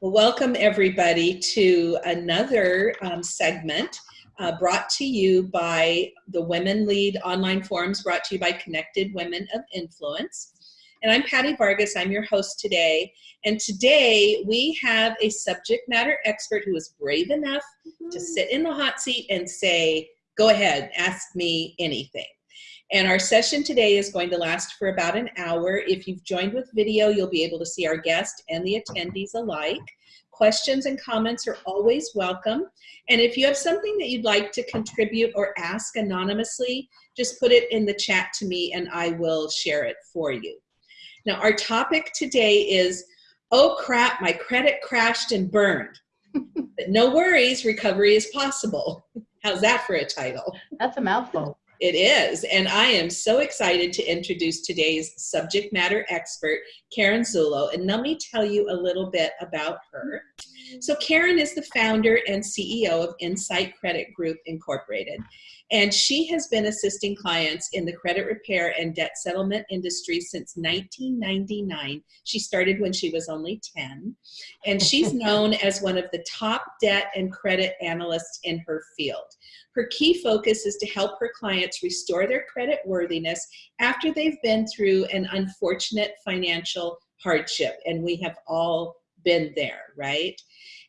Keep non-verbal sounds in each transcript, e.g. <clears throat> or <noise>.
Well, welcome everybody to another um, segment uh, brought to you by the Women Lead online forums brought to you by Connected Women of Influence. And I'm Patty Vargas, I'm your host today. And today we have a subject matter expert who is brave enough to sit in the hot seat and say, go ahead, ask me anything. And our session today is going to last for about an hour. If you've joined with video, you'll be able to see our guest and the attendees alike. Questions and comments are always welcome. And if you have something that you'd like to contribute or ask anonymously, just put it in the chat to me and I will share it for you. Now, our topic today is, oh crap, my credit crashed and burned. <laughs> but no worries, recovery is possible. How's that for a title? That's a mouthful. It is, and I am so excited to introduce today's subject matter expert, Karen Zullo, and let me tell you a little bit about her. So Karen is the founder and CEO of Insight Credit Group Incorporated, and she has been assisting clients in the credit repair and debt settlement industry since 1999. She started when she was only 10, and she's <laughs> known as one of the top debt and credit analysts in her field. Her key focus is to help her clients restore their credit worthiness after they've been through an unfortunate financial hardship. And we have all been there, right?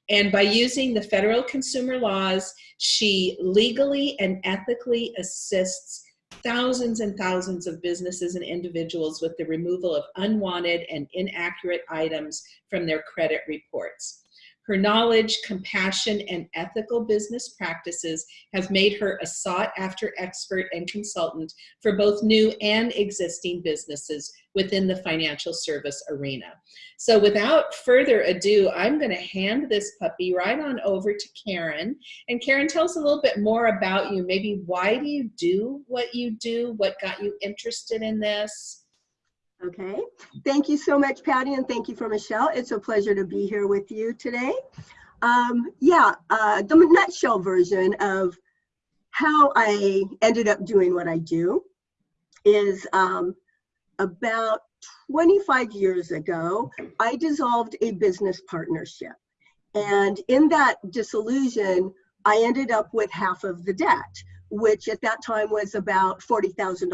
And by using the federal consumer laws, she legally and ethically assists thousands and thousands of businesses and individuals with the removal of unwanted and inaccurate items from their credit reports. Her knowledge, compassion, and ethical business practices have made her a sought after expert and consultant for both new and existing businesses within the financial service arena. So without further ado, I'm gonna hand this puppy right on over to Karen. And Karen, tell us a little bit more about you. Maybe why do you do what you do? What got you interested in this? Okay, thank you so much, Patty, and thank you for Michelle. It's a pleasure to be here with you today. Um, yeah, uh, the nutshell version of how I ended up doing what I do is um, about 25 years ago, I dissolved a business partnership. And in that dissolution, I ended up with half of the debt, which at that time was about $40,000.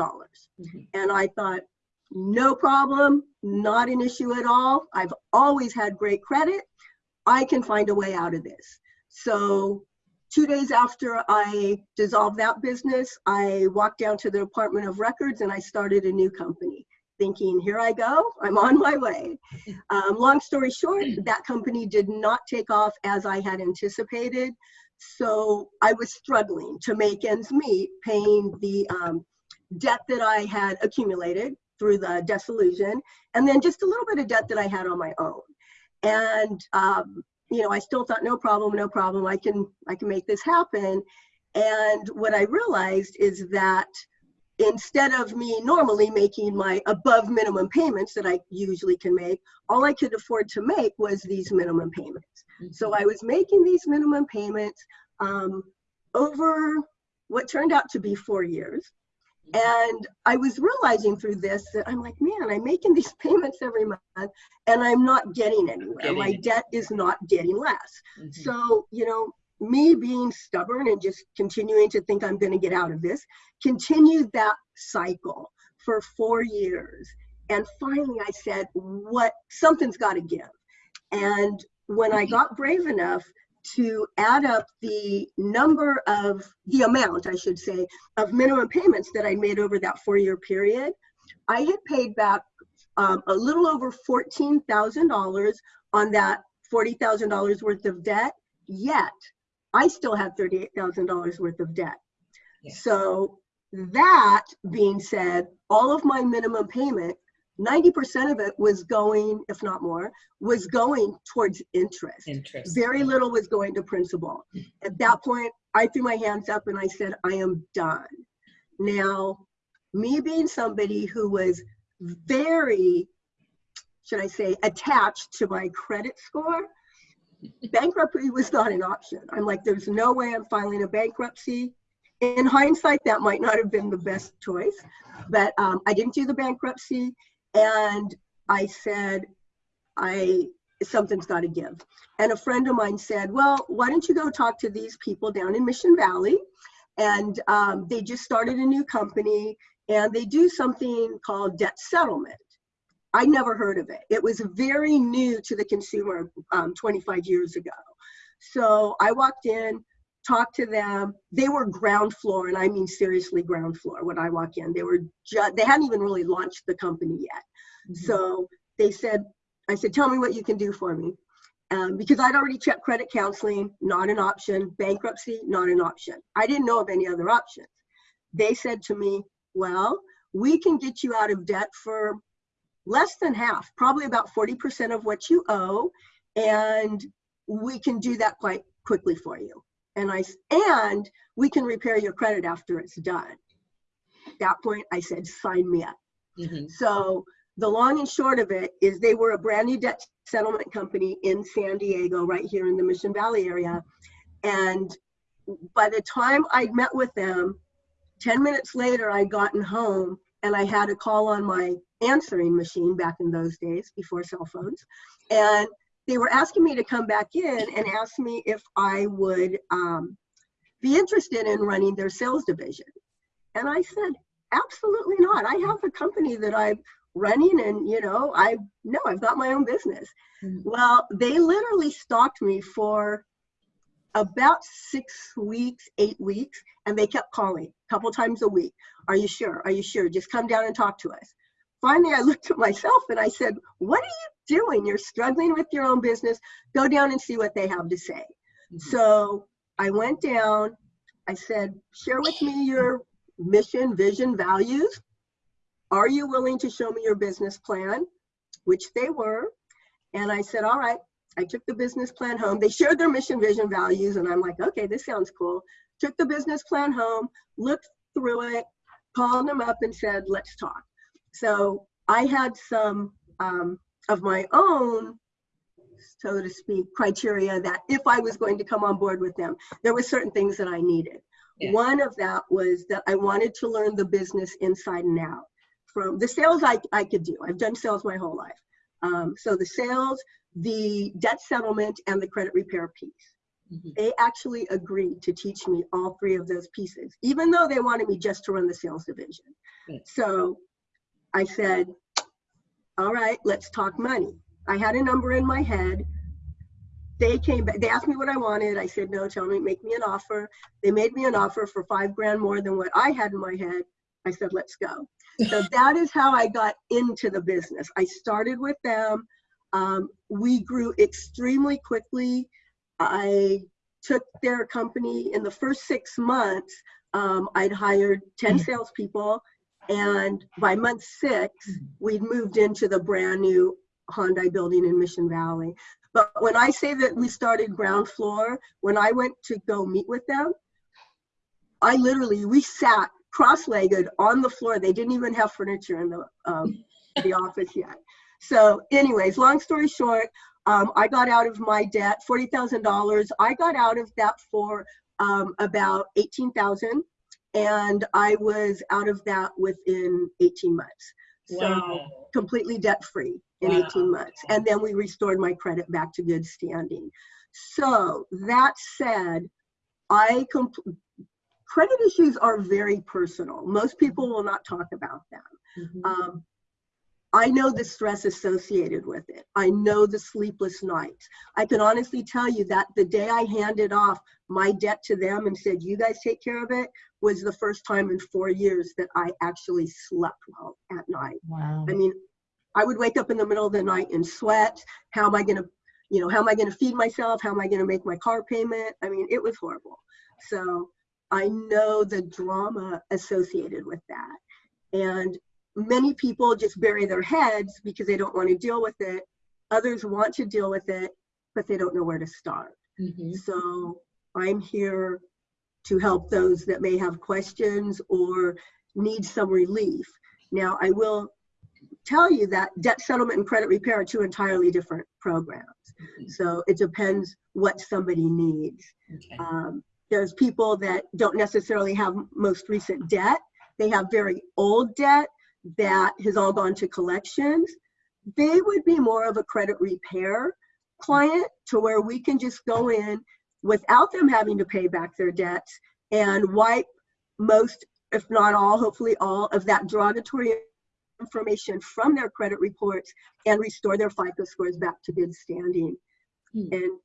Mm -hmm. And I thought, no problem, not an issue at all. I've always had great credit. I can find a way out of this. So two days after I dissolved that business, I walked down to the Department of Records and I started a new company thinking, here I go, I'm on my way. Um, long story short, that company did not take off as I had anticipated. So I was struggling to make ends meet, paying the um, debt that I had accumulated through the dissolution, and then just a little bit of debt that I had on my own. And um, you know, I still thought, no problem, no problem. I can I can make this happen. And what I realized is that instead of me normally making my above minimum payments that I usually can make, all I could afford to make was these minimum payments. Mm -hmm. So I was making these minimum payments um, over what turned out to be four years. And I was realizing through this that I'm like, man, I'm making these <laughs> payments every month and I'm not getting anywhere. Getting My it. debt is not getting less. Mm-hmm. So, you know, me being stubborn and just continuing to think I'm going to get out of this continued that cycle for four years. And finally, I said, what something's got to give. And when I got brave enough to add up the number of, the amount, I should say, of minimum payments that I made over that four-year period, I had paid back um, a little over $14,000 on that $40,000 worth of debt, yet I still had $38,000 worth of debt. Yeah. So that being said, all of my minimum payment 90% of it was going, if not more, was going towards interest. Interest. Very little was going to principal. At that point, I threw my hands up and I said, I am done. Now, me being somebody who was very, should I say, attached to my credit score, bankruptcy was not an option. I'm like, there's no way I'm filing a bankruptcy. In hindsight, that might not have been the best choice, but um, I didn't do the bankruptcy. And I said, I something's got to give. And a friend of mine said, well, why don't you go talk to these people down in Mission Valley? And um, they just started a new company and they do something called debt settlement. I never heard of it. It was very new to the consumer um, 25 years ago. So I walked in, talked to them. They were ground floor, and I mean seriously ground floor when I walk in. They were just, they hadn't even really launched the company yet. Mm -hmm. So they said, I said, tell me what you can do for me. Um, because I'd already checked credit counseling, not an option, bankruptcy, not an option. I didn't know of any other options. They said to me, well, we can get you out of debt for less than half, probably about 40% of what you owe, and we can do that quite quickly for you and I and we can repair your credit after it's done. At that point, I said, sign me up. Mm-hmm. So the long and short of it is they were a brand new debt settlement company in San Diego, right here in the Mission Valley area. And by the time I met with them, 10 minutes later, I'd gotten home and I had a call on my answering machine back in those days before cell phones. And they were asking me to come back in and ask me if I would um, be interested in running their sales division. And I said, absolutely not. I have a company that I'm running and, you know, I know I've got my own business. Mm -hmm. Well, they literally stalked me for about six weeks, eight weeks, and they kept calling a couple times a week. Are you sure? Are you sure? Just come down and talk to us. Finally, I looked at myself and I said, what are you doing. You're struggling with your own business. Go down and see what they have to say. Mm -hmm. So I went down. I said, share with me your mission, vision, values. Are you willing to show me your business plan? Which they were. And I said, all right. I took the business plan home. They shared their mission, vision, values. And I'm like, okay, this sounds cool. Took the business plan home, looked through it, called them up and said, let's talk. So I had some um, of my own so to speak, criteria that if I was going to come on board with them, there were certain things that I needed. Yeah. One of that was that I wanted to learn the business inside and out. From the sales I, I could do. I've done sales my whole life. Um, so the sales, the debt settlement, and the credit repair piece. Mm -hmm. They actually agreed to teach me all three of those pieces, even though they wanted me just to run the sales division. So I said, all right, let's talk money. I had a number in my head. They came back, they asked me what I wanted. I said, no, tell me, make me an offer. They made me an offer for five grand more than what I had in my head. I said, let's go. so <laughs> that is how I got into the business. I started with them. Um, we grew extremely quickly. I took their company in the first six months. Um, I'd hired 10 mm. salespeople and by month six, we'd moved into the brand new Hyundai building in Mission Valley. But when I say that we started ground floor, when I went to go meet with them, I literally, we sat cross-legged on the floor. They didn't even have furniture in the, um, the office yet. So anyways, long story short, um, I got out of my debt, $40,000. I got out of that for um, about 18,000 and I was out of that within 18 months. So wow. completely debt free in wow. 18 months. And then we restored my credit back to good standing. So that said, I credit issues are very personal. Most people will not talk about them. Mm -hmm. um, I know the stress associated with it. I know the sleepless nights. I can honestly tell you that the day I handed off my debt to them and said, you guys take care of it, was the first time in four years that I actually slept well at night. Wow. I mean, I would wake up in the middle of the night and sweat. How am I going to, you know, how am I going to feed myself? How am I going to make my car payment? I mean, it was horrible. So I know the drama associated with that. And many people just bury their heads because they don't want to deal with it. Others want to deal with it, but they don't know where to start. Mm -hmm. So I'm here to help those that may have questions or need some relief. Now, I will tell you that debt settlement and credit repair are two entirely different programs. Mm -hmm. So it depends what somebody needs. Okay. Um, there's people that don't necessarily have most recent debt. They have very old debt that has all gone to collections, they would be more of a credit repair. client to where we can just go in without them having to pay back their debts and wipe most, if not all, hopefully all of that derogatory information from their credit reports and restore their FICO scores back to good standing. Hmm. And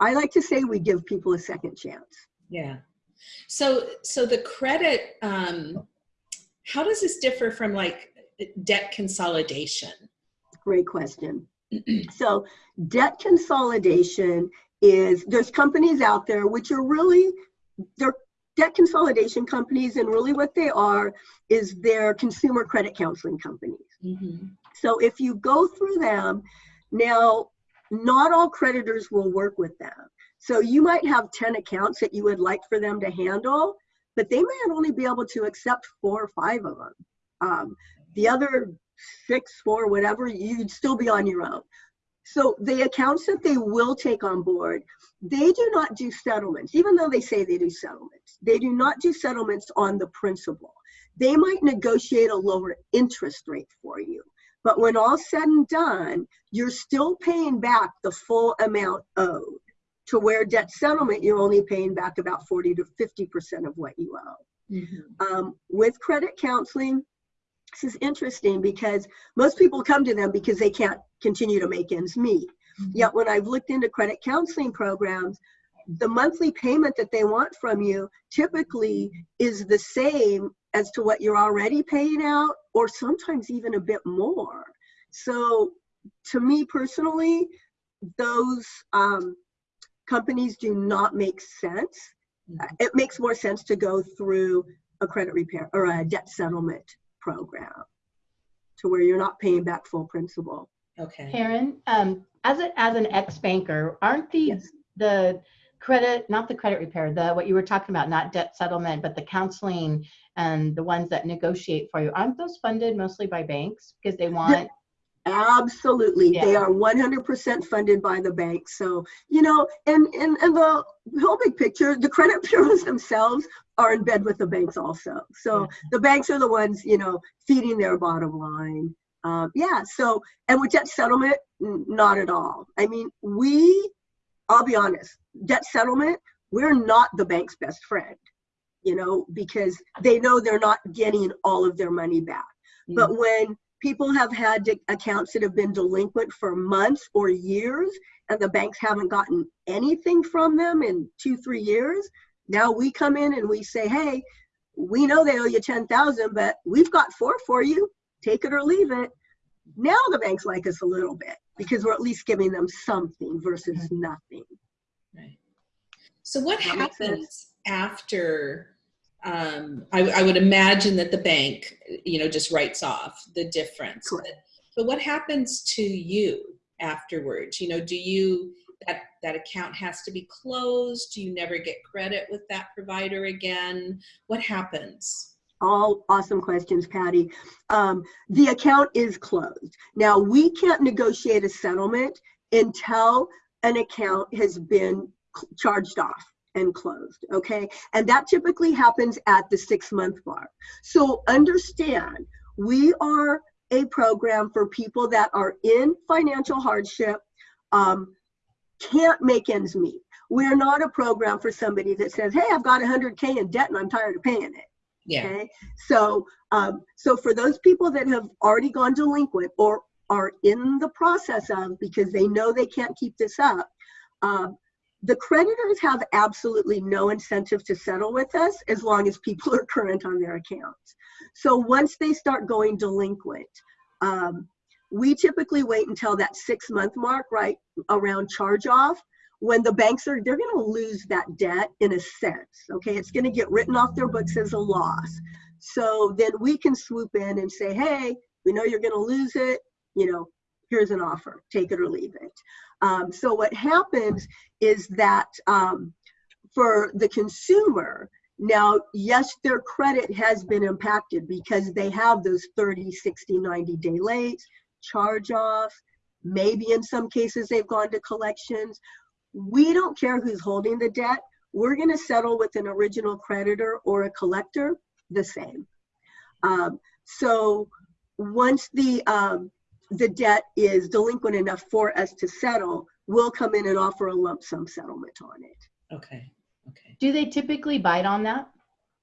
I like to say we give people a second chance. Yeah. So, so the credit, um, how does this differ from like debt consolidation? Great question. <clears throat> so debt consolidation is there's companies out there which are really they're debt consolidation companies and really what they are is they're consumer credit counseling companies Mm-hmm. so if you go through them now not all creditors will work with them so you might have 10 accounts that you would like for them to handle but they might only be able to accept four or five of them um, the other six four whatever you'd still be on your own so the accounts that they will take on board they do not do settlements, even though they say they do settlements. They do not do settlements on the principal. They might negotiate a lower interest rate for you. But when all said and done, you're still paying back the full amount owed to where debt settlement, you're only paying back about 40 to 50% of what you owe. Mm-hmm. Um, with credit counseling, this is interesting because most people come to them because they can't continue to make ends meet. Yet when I've looked into credit counseling programs, the monthly payment that they want from you typically is the same as to what you're already paying out, or sometimes even a bit more. So, to me personally, those um, companies do not make sense. Mhm. It makes more sense to go through a credit repair or a debt settlement program to where you're not paying back full principal. Okay. Karen, um, as a, as an ex-banker, aren't the, Yes. the credit, not the credit repair, the, what you were talking about, not debt settlement, but the counseling and the ones that negotiate for you, aren't those funded mostly by banks? Because they want, Absolutely. They are 100% funded by the bank. So, you know, and, and, and the whole big picture, the credit <laughs> bureaus themselves are in bed with the banks also. So Yeah. the banks are the ones, you know, feeding their bottom line. Um, yeah. So, and with debt settlement, not at all. I mean, we, I'll be honest, debt settlement, we're not the bank's best friend, you know, because they know they're not getting all of their money back. But when people have had accounts that have been delinquent for months or years, and the banks haven't gotten anything from them in two, three years, now we come in and we say, hey, we know they owe you 10,000, but we've got four for you. Take it or leave it. Now the banks like us a little bit because we're at least giving them something versus nothing. Right. So what That happens after? Um, I, I would imagine that the bank, you know, just writes off the difference. Correct. But, but what happens to you afterwards? You know, do you that that account has to be closed? Do you never get credit with that provider again? What happens? All awesome questions, Patty. Um, the account is closed. Now, we can't negotiate a settlement until an account has been charged off and closed, okay? And that typically happens at the six month mark. So understand, we are a program for people that are in financial hardship, um, can't make ends meet. We're not a program for somebody that says, hey, I've got 100K in debt and I'm tired of paying it. Yeah. Okay, so um, so for those people that have already gone delinquent or are in the process of because they know they can't keep this up, um, the creditors have absolutely no incentive to settle with us as long as people are current on their accounts. So once they start going delinquent, um, we typically wait until that six month mark, right around charge off, when the banks are they're going to lose that debt in a sense okay? It's going to get written off their books as a loss. So then we can swoop in and say hey we know you're going to lose it. You know here's an offer. Take it or leave it um, so what happens is that um, for the consumer now yes their credit has been impacted because they have those 30 60 90 day late charge off maybe in some cases they've gone to collections we don't care who's holding the debt. We're going to settle with an original creditor or a collector the same. Um, so once the um, the debt is delinquent enough for us to settle, we'll come in and offer a lump sum settlement on it. Okay. Okay. Do they typically bite on that?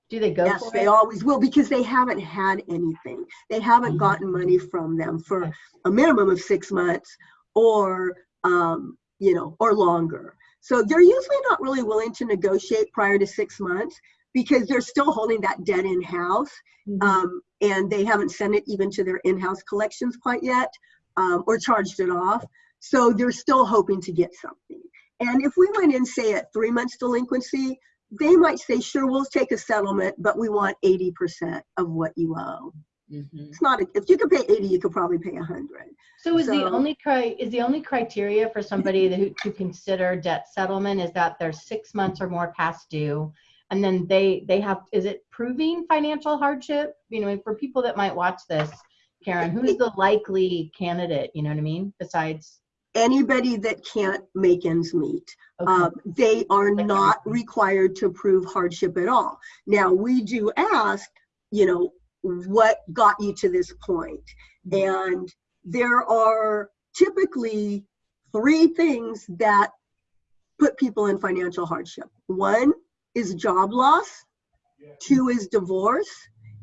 Do they go Yes, for they it? always will because they haven't had anything. They haven't Mhm. gotten money from them for Okay. a minimum of six months or, um, you know, or longer. So they're usually not really willing to negotiate prior to six months because they're still holding that debt in-house Mhm. um, and they haven't sent it even to their in-house collections quite yet um, or charged it off. So they're still hoping to get something. And if we went in, say, at three months delinquency, they might say, sure, we'll take a settlement, but we want 80% of what you owe. hmm It's not, a, if you could pay 80, you could probably pay 100. So is the only cri, is the only criteria for somebody that- to consider debt settlement is that they're six months or more past due? And then they, they have, is it proving financial hardship? You know, for people that might watch this, Karen, who's the <laughs> likely candidate, you know what I mean, besides? Anybody that can't make ends meet. okay, Um, they are not required to prove hardship at all. Now, we do ask, you know, what got you to this point? And there are typically three things that put people in financial hardship. One is job loss, two is divorce,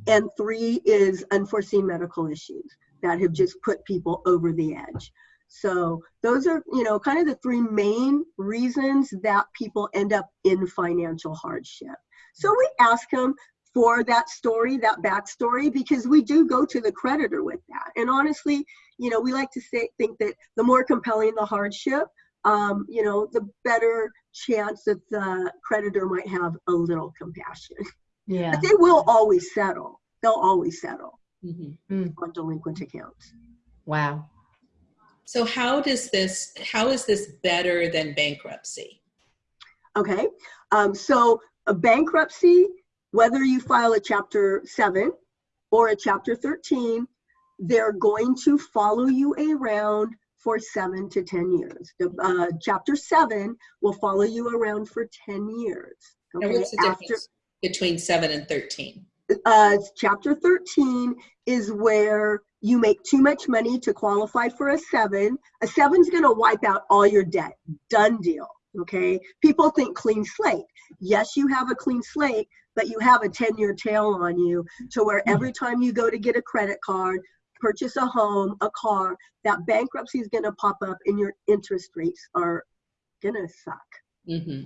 and three is unforeseen medical issues that have just put people over the edge. So those are, you know, kind of the three main reasons that people end up in financial hardship. So we ask them for that story, that backstory, because we do go to the creditor with that. And honestly, you know, we like to say, think that the more compelling the hardship, um, you know, the better chance that the creditor might have a little compassion. yeah, But they will always settle. They'll always settle hmm on delinquent accounts. wow. So how does this, how is this better than bankruptcy? Okay, um, so a bankruptcy, whether you file a chapter seven or a chapter 13, they're going to follow you around for seven to 10 years. The, uh, chapter seven will follow you around for 10 years. And Okay, what's the difference between seven and 13? uh, chapter 13 is where you make too much money to qualify for a seven. A seven's going to wipe out all your debt. Done deal. Okay. People think clean slate. Yes, you have a clean slate, but you have a 10 year tail on you to where every time you go to get a credit card, purchase a home, a car, that bankruptcy is going to pop up and your interest rates are going to suck. hmm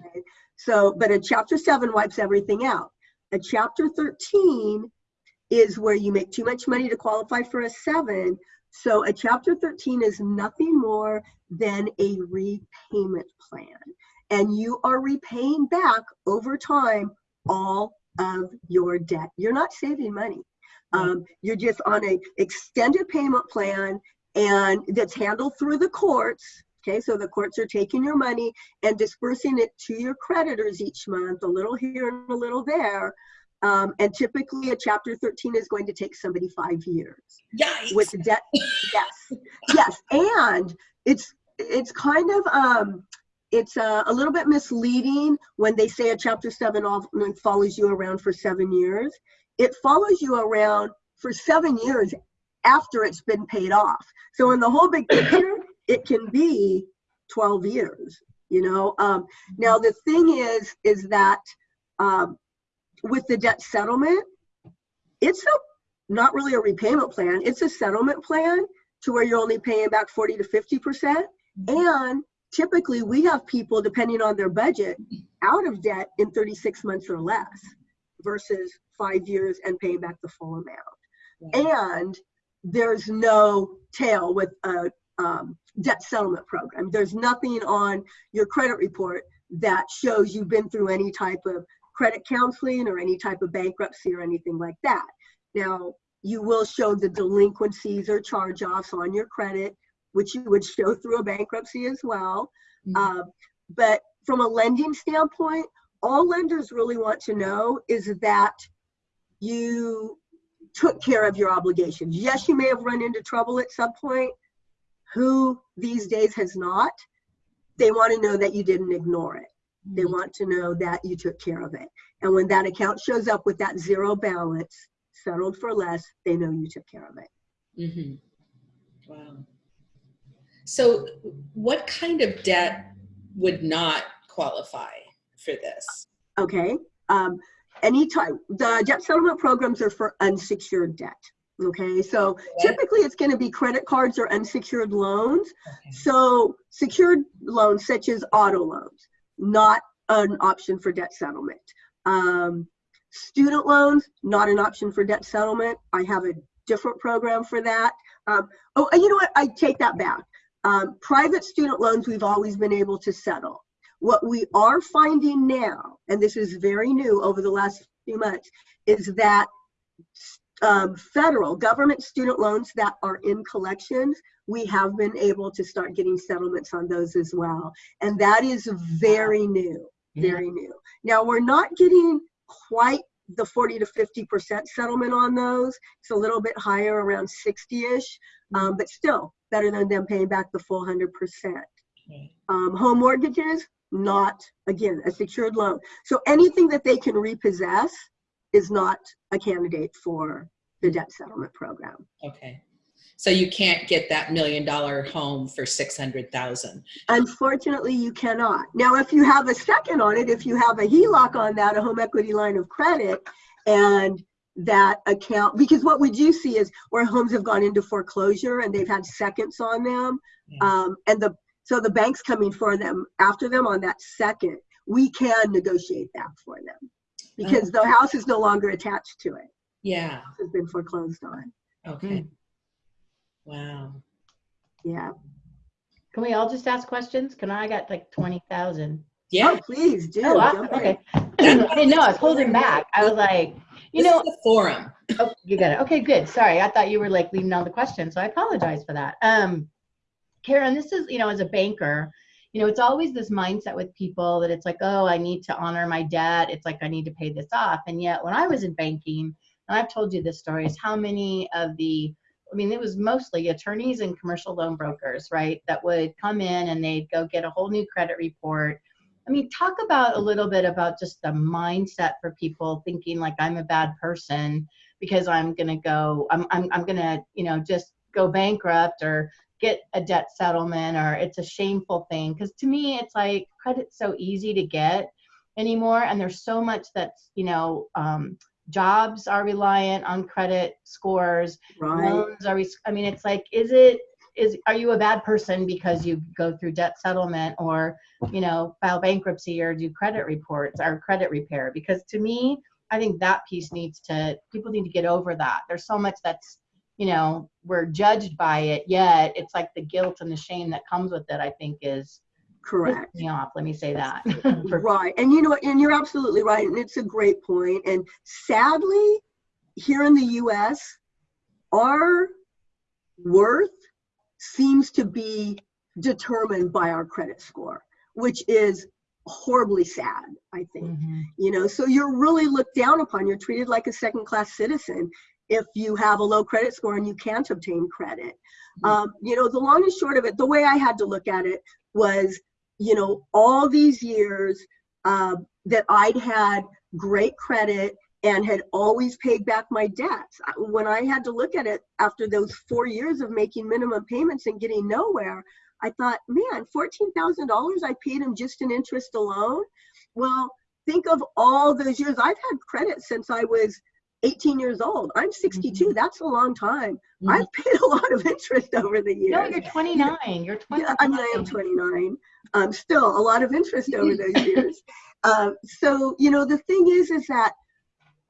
So, but a chapter seven wipes everything out. A chapter 13 is where you make too much money to qualify for a seven. So a chapter 13 is nothing more than a repayment plan. And you are repaying back over time all of your debt. You're not saving money. Um, you're just on a extended payment plan and that's handled through the courts. Okay, so the courts are taking your money and dispersing it to your creditors each month, a little here and a little there. Um, and typically, a Chapter 13 is going to take somebody five years Yikes. with debt. yes, yes, and it's it's kind of um, it's uh, a little bit misleading when they say a Chapter 7 often follows you around for seven years. It follows you around for seven years after it's been paid off. So in the whole big picture, it can be 12 years. You know. Um, now the thing is, is that um, with the debt settlement, it's a not really a repayment plan. It's a settlement plan to where you're only paying back 40 to 50 percent. And typically, we have people, depending on their budget, out of debt in 36 months or less, versus five years and paying back the full amount and there's no tail with a um, debt settlement program. There's nothing on your credit report that shows you've been through any type of credit counseling or any type of bankruptcy or anything like that. Now, you will show the delinquencies or charge offs on your credit, which you would show through a bankruptcy as well. Mhm. Uh, but from a lending standpoint, all lenders really want to know is that you took care of your obligations. Yes, you may have run into trouble at some point. Who these days has not? They want to know that you didn't ignore it. They want to know that you took care of it. And when that account shows up with that zero balance, settled for less, they know you took care of it. hmm Wow. So, what kind of debt would not qualify for this? Okay. Um, anytime the debt settlement programs are for unsecured debt. Okay, so Okay. typically it's going to be credit cards or unsecured loans. Okay. So secured loans such as auto loans, not an option for debt settlement. Um, student loans, not an option for debt settlement. I have a different program for that. Um, oh, you know what? I take that back. Um, private student loans, we've always been able to settle. What we are finding now, and this is very new over the last few months, is that um, federal government student loans that are in collections, we have been able to start getting settlements on those as well. And that is very new, very new. Now, we're not getting quite the 40 to 50% settlement on those. It's a little bit higher, around 60-ish, um, but still better than them paying back the full 100%. Right. Um, home mortgages, not, again, a secured loan. So anything that they can repossess is not a candidate for the debt settlement program. Okay. So you can't get that million dollar home for 600,000. Unfortunately, you cannot. Now, if you have a second on it, if you have a HELOC on that, a home equity line of credit, and that account, because what we do see is where homes have gone into foreclosure and they've had seconds on them, Yeah. um, and the so the bank's coming for them after them on that second, we can negotiate that for them because the house is no longer attached to it. Yeah. It has been foreclosed on. Okay. Wow. Yeah. Can we all just ask questions? Can I I got like 20,000? Yeah. Oh, please do. Oh, wow. Okay. <clears throat> I didn't know. I was holding back. I was like, you This know, is the forum. oh, you got it. Okay, good. Sorry. I thought you were like leaving all the questions. So I apologize for that. Um, Karen, this is, you know, as a banker, you know, it's always this mindset with people that it's like, oh, I need to honor my debt. It's like I need to pay this off. And yet when I was in banking, and I've told you this story, is how many of the I mean, it was mostly attorneys and commercial loan brokers, right, that would come in and they'd go get a whole new credit report. I mean, talk about a little bit about just the mindset for people thinking like I'm a bad person because I'm going to go, I'm, I'm, I'm going to, you know, just go bankrupt or get a debt settlement or it's a shameful thing. Because to me, it's like credit's so easy to get anymore. And there's so much that's, you know, um, jobs are reliant on credit scores Right. loans are i mean it's like is it is are you a bad person because you go through debt settlement or you know file bankruptcy or do credit reports or credit repair because to me i think that piece needs to people need to get over that there's so much that's you know we're judged by it yet it's like the guilt and the shame that comes with it i think is Correct. me off let me say that <laughs> Right. And you know, and you're absolutely right. And it's a great point. And sadly, here in the US, our worth seems to be determined by our credit score, which is horribly sad, I think. Mhm. You know, so you're really looked down upon. You're treated like a second class citizen if you have a low credit score and you can't obtain credit. Mhm. Um, you know, the long and short of it, the way I had to look at it was, you know, all these years um, that I'd had great credit and had always paid back my debts. When I had to look at it after those four years of making minimum payments and getting nowhere, I thought, man, $14,000 I paid him just in interest alone. Well, think of all those years. I've had credit since I was 18 years old. I'm 62. That's a long time. Mhm. I've paid a lot of interest <laughs> over the years. no you're 29 you're 29 Yeah, I mean, I am 29. Um, still a lot of interest over those <laughs> years. Um, so, you know, the thing is, is that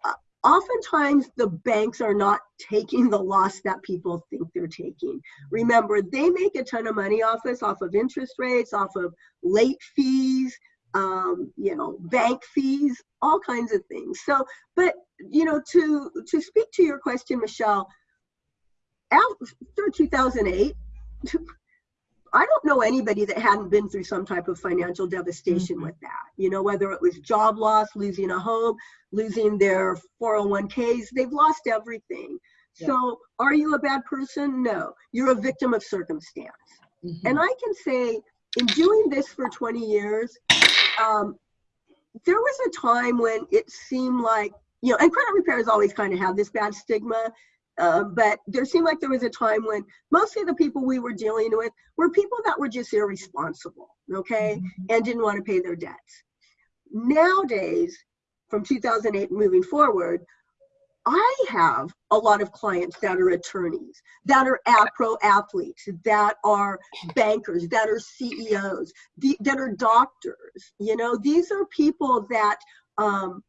uh, oftentimes the banks are not taking the loss that people think they're taking. Remember, they make a ton of money off us, off of interest rates, off of late fees, um, you know, bank fees, all kinds of things. So, but you know, to to speak to your question, Michelle, after 2008. <laughs> I don't know anybody that hadn't been through some type of financial devastation Mhm. with that. You know, whether it was job loss, losing a home, losing their 401ks, they've lost everything. Yeah. So, are you a bad person? No. You're a victim of circumstance. Mhm. And I can say, in doing this for 20 years, um, there was a time when it seemed like, you know, and credit repair has always kind of had this bad stigma. uh, but there seemed like there was a time when mostly the people we were dealing with were people that were just irresponsible, okay, and didn't want to pay their debts. Nowadays, from 2008 moving forward, I have a lot of clients that are attorneys, that are pro athletes, that are bankers, that are CEOs, the, that are doctors. You know, these are people that um,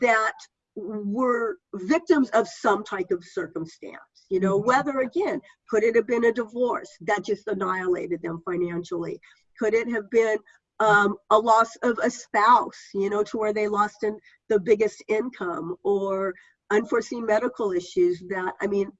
that were victims of some type of circumstance. You know, whether again, could it have been a divorce that just annihilated them financially? Could it have been um, a loss of a spouse, you know, to where they lost in the biggest income or unforeseen medical issues that, I mean,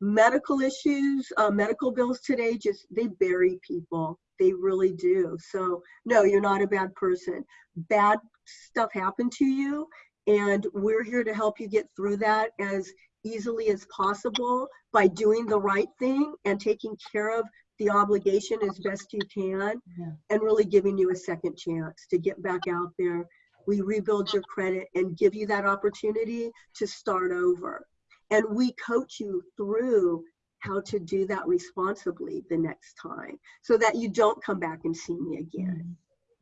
medical issues, uh, medical bills today, just they bury people. They really do. So, no, you're not a bad person. Bad stuff happened to you, and we're here to help you get through that as easily as possible by doing the right thing and taking care of the obligation as best you can Yeah. and really giving you a second chance to get back out there we rebuild your credit and give you that opportunity to start over. And we coach you through how to do that responsibly the next time so that you don't come back and see me again. Mm-hmm.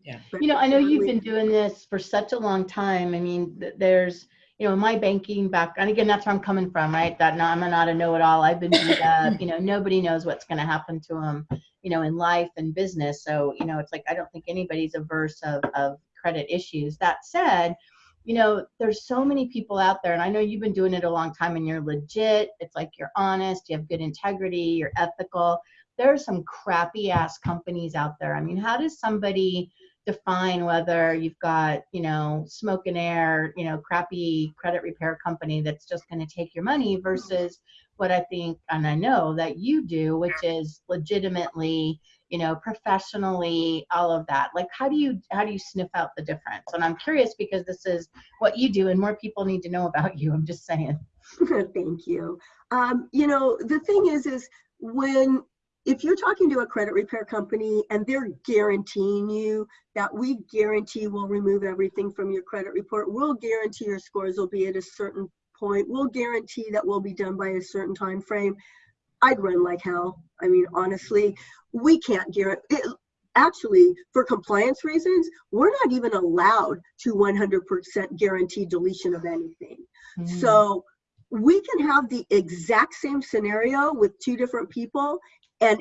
Yeah. But You know, I know you've been doing this for such a long time. I mean, there's, you know, my banking background, again, that's where I'm coming from, right? That no, I'm not a know-it-all. I've been beat up. You know, nobody knows what's going to happen to them, you know, in life and business. So, you know, it's like I don't think anybody's averse of of credit issues. That said, you know, there's so many people out there, and I know you've been doing it a long time, and you're legit. It's like you're honest, you have good integrity, you're ethical. There are some crappy ass companies out there. I mean, how does somebody define whether you've got, you know, smoke and air, you know, crappy credit repair company that's just going to take your money versus what I think and I know that you do, which is legitimately, you know, professionally, all of that. Like how do you how do you sniff out the difference? And I'm curious because this is what you do and more people need to know about <laughs> you. I'm just saying. <laughs> Thank you. Um, you know, the thing is, is when if you're talking to a credit repair company and they're guaranteeing you that we guarantee we'll remove everything from your credit report, we'll guarantee your scores will be at a certain point, we'll guarantee that we'll be done by a certain time frame. I'd run like hell. I mean, honestly, we can't guarantee. It, actually, for compliance reasons, we're not even allowed to 100% guarantee deletion of anything. Mm. So we can have the exact same scenario with two different people and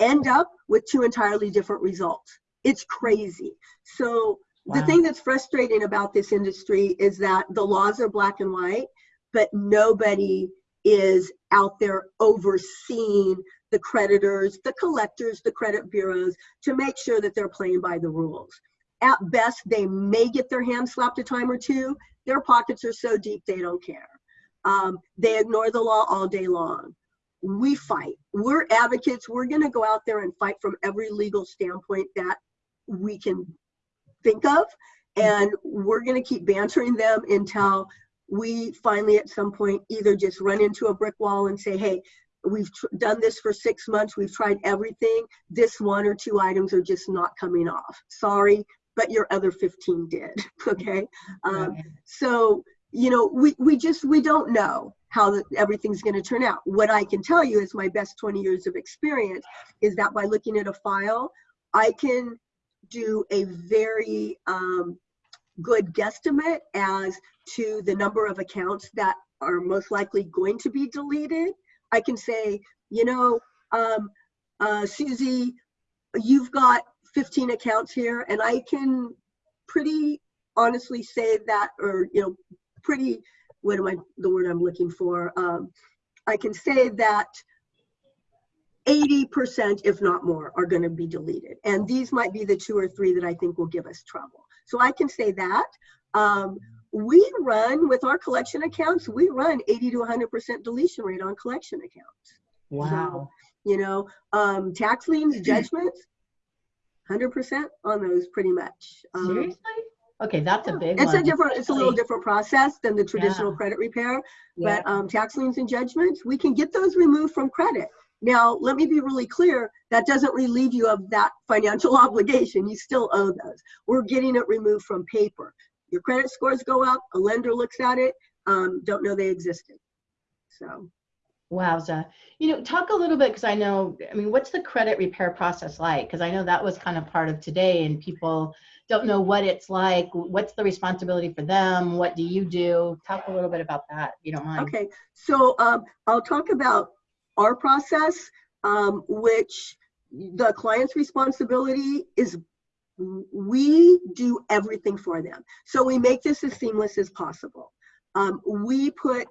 end up with two entirely different results. It's crazy. So the thing that's frustrating about this industry is that the laws are black and white, but nobody is out there overseeing the creditors, the collectors, the credit bureaus to make sure that they're playing by the rules. At best, they may get their hand slapped a time or two. Their pockets are so deep they don't care. Um, they ignore the law all day long. We fight. We're advocates. We're going to go out there and fight from every legal standpoint that we can think of. And we're going to keep bantering them until we finally, at some point, either just run into a brick wall and say, hey, we've tr- done this for six months. We've tried everything. This one or two items are just not coming off. Sorry, but your other 15 did. <laughs> Okay. Um, so you know we, we just we don't know how the, everything's going to turn out what i can tell you is my best 20 years of experience is that by looking at a file i can do a very um, good guesstimate as to the number of accounts that are most likely going to be deleted i can say you know um, uh, susie you've got 15 accounts here and i can pretty honestly say that or you know pretty what am i the word i'm looking for? Um, i can say that 80% if not more are going to be deleted. And these might be the two or three that i think will give us trouble. So i can say that. Um, we run with our collection accounts we run 80 to 100% deletion rate on collection accounts Wow. you know um, tax liens <clears throat> judgments 100% on those pretty much um, Seriously? Okay, that's a big it's one. a different it's a little different process than the traditional Yeah. credit repair Yeah. but um, tax liens and judgments we can get those removed from credit now let me be really clear that doesn't relieve you of that financial <laughs> obligation you still owe those we're getting it removed from paper your credit scores go up a lender looks at it um, don't know they existed so Wowza. You know, talk a little bit because I know, I mean, what's the credit repair process like? Because I know that was kind of part of today and people don't know what it's like. What's the responsibility for them? What do you do? Talk a little bit about that, if you don't mind. Okay, so um, I'll talk about our process, um, which the client's responsibility is we do everything for them. So we make this as seamless as possible. Um, we put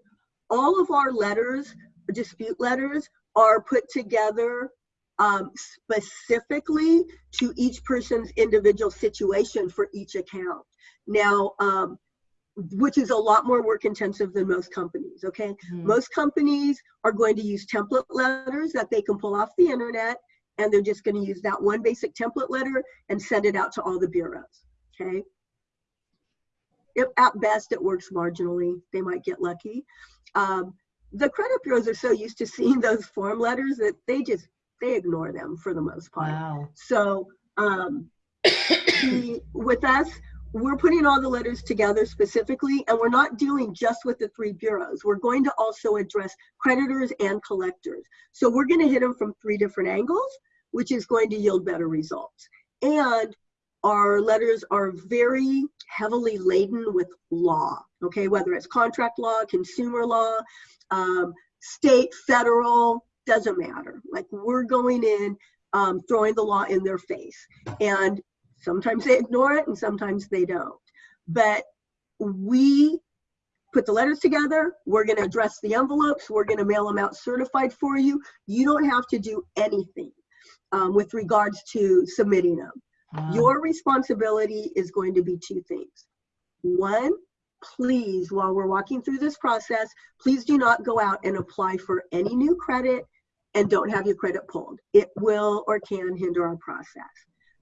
all of our letters, dispute letters, are put together um, specifically to each person's individual situation for each account. Now, um, which is a lot more work intensive than most companies, okay? Mhm. Most companies are going to use template letters that they can pull off the internet, and they're just gonna use that one basic template letter and send it out to all the bureaus, okay? If at best it works marginally, they might get lucky. Um, the credit bureaus are so used to seeing <laughs> those form letters that they just, they ignore them for the most part. Wow. So um, the, with us, we're putting all the letters together specifically, and we're not dealing just with the three bureaus. We're going to also address creditors and collectors. So we're going to hit them from three different angles, which is going to yield better results. And our letters are very heavily laden with law, okay, whether it's contract law, consumer law, um, state, federal, doesn't matter. Like we're going in, um, throwing the law in their face. And sometimes they ignore it and sometimes they don't. But we put the letters together. We're going to address the envelopes. We're going to mail them out certified for you. You don't have to do anything with regards to submitting them. Wow. Your responsibility is going to be two things. One, please, while we're walking through this process, please do not go out and apply for any new credit and don't have your credit pulled. It will or can hinder our process.